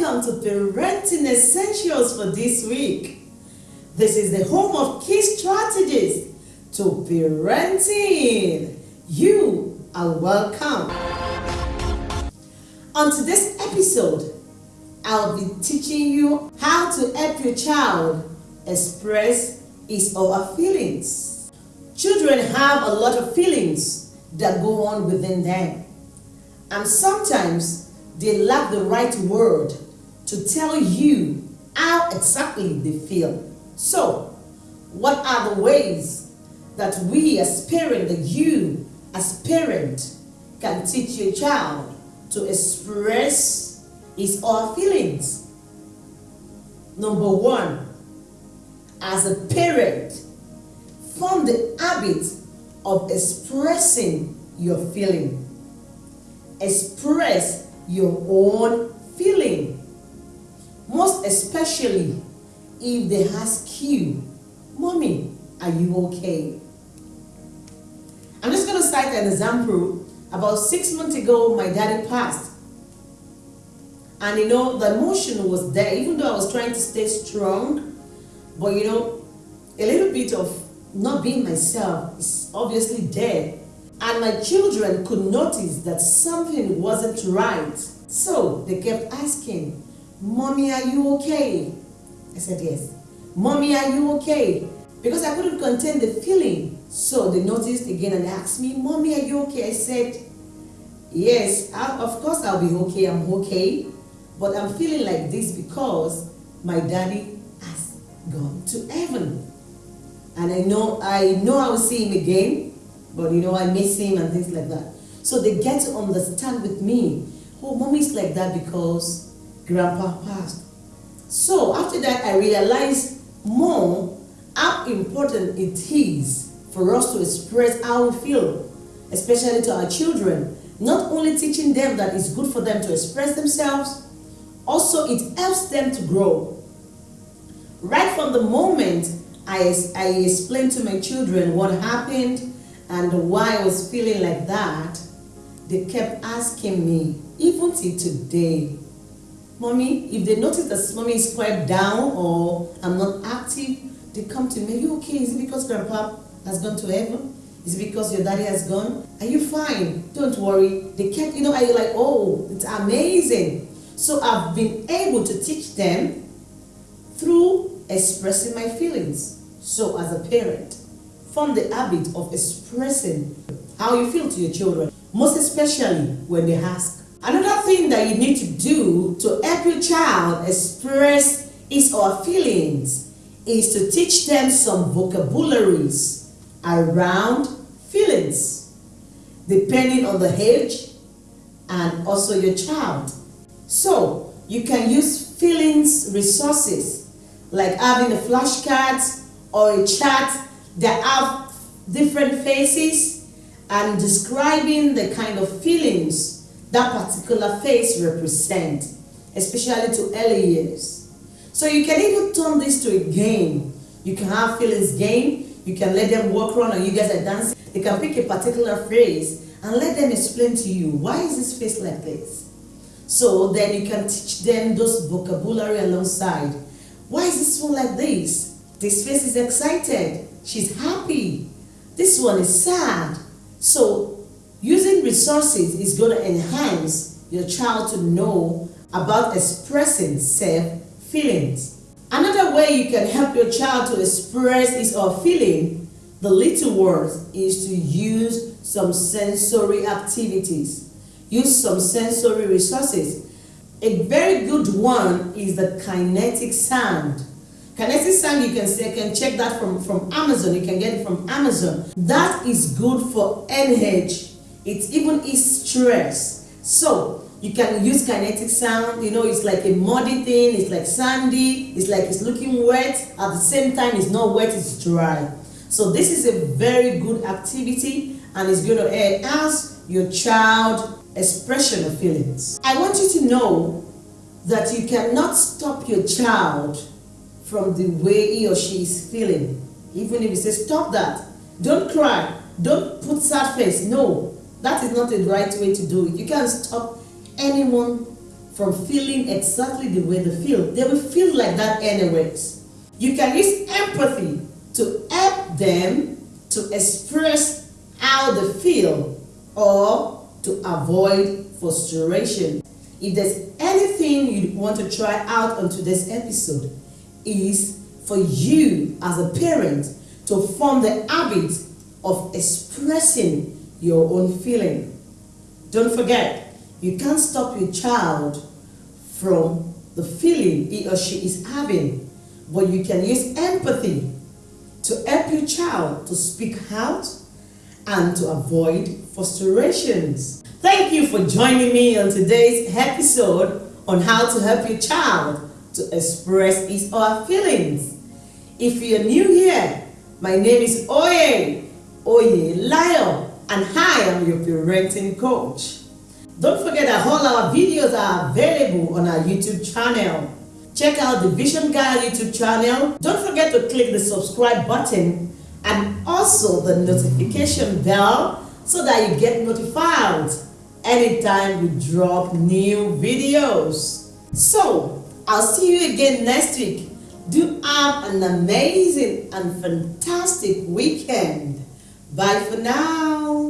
welcome to Parenting Essentials for this week. This is the home of key strategies to parenting. You are welcome. On today's episode, I'll be teaching you how to help your child express his or her feelings. Children have a lot of feelings that go on within them, and sometimes they lack the right word to tell you how exactly they feel. So, what are the ways that we as parent, that you as parent can teach your child to express his or her feelings? Number one, as a parent, form the habit of expressing your feeling. Express your own feeling. Most especially if they ask you, Mommy, are you okay? I'm just going to cite an example. About six months ago, my daddy passed. And you know, the emotion was there, even though I was trying to stay strong. But you know, a little bit of not being myself is obviously there and my children could notice that something wasn't right. So they kept asking, Mommy, are you okay? I said, Yes. Mommy, are you okay? Because I couldn't contain the feeling. So they noticed again and asked me, Mommy, are you okay? I said, Yes, I, of course I'll be okay. I'm okay. But I'm feeling like this because my daddy has gone to heaven. And I know I know I will see him again but you know, I miss him and things like that. So they get to understand with me, oh, mommy's like that because grandpa passed. So after that, I realized more how important it is for us to express how we feel, especially to our children. Not only teaching them that it's good for them to express themselves, also it helps them to grow. Right from the moment I, I explained to my children what happened, and why I was feeling like that, they kept asking me, even till today, Mommy, if they notice that mommy is quite down or I'm not active, they come to me, Are you okay? Is it because grandpa has gone to heaven? Is it because your daddy has gone? Are you fine? Don't worry. They kept, you know, are you like, oh, it's amazing. So I've been able to teach them through expressing my feelings. So as a parent, form the habit of expressing how you feel to your children, most especially when they ask. Another thing that you need to do to help your child express his or her feelings is to teach them some vocabularies around feelings, depending on the age and also your child. So, you can use feelings resources like having a flashcards or a chat that have different faces and describing the kind of feelings that particular face represent, especially to early years. So you can even turn this to a game. You can have feelings game, you can let them walk around and you guys are dancing. They can pick a particular phrase and let them explain to you, why is this face like this? So then you can teach them those vocabulary alongside. Why is this one like this? This face is excited. She's happy. This one is sad. So using resources is going to enhance your child to know about expressing self feelings. Another way you can help your child to express his or feeling the little words is to use some sensory activities. Use some sensory resources. A very good one is the kinetic sand. Kinetic sand, you can say, can check that from, from Amazon. You can get it from Amazon. That is good for NH. It even is stress. So you can use kinetic sand. You know, it's like a muddy thing. It's like sandy. It's like it's looking wet. At the same time, it's not wet. It's dry. So this is a very good activity and it's going to enhance your child expression of feelings. I want you to know that you cannot stop your child from the way he or she is feeling. Even if you say, stop that, don't cry, don't put sad face. No, that is not the right way to do it. You can't stop anyone from feeling exactly the way they feel. They will feel like that anyways. You can use empathy to help them to express how they feel or to avoid frustration. If there's anything you want to try out on today's episode is for you as a parent to form the habit of expressing your own feeling. Don't forget, you can't stop your child from the feeling he or she is having, but you can use empathy to help your child to speak out and to avoid frustrations. Thank you for joining me on today's episode on how to help your child to express his or her feelings. If you're new here, my name is Oye, Oye Lion, and hi, I am your parenting coach. Don't forget that all our videos are available on our YouTube channel. Check out the Vision Guide YouTube channel. Don't forget to click the subscribe button and also the notification bell so that you get notified anytime we drop new videos. So, I'll see you again next week. Do have an amazing and fantastic weekend. Bye for now.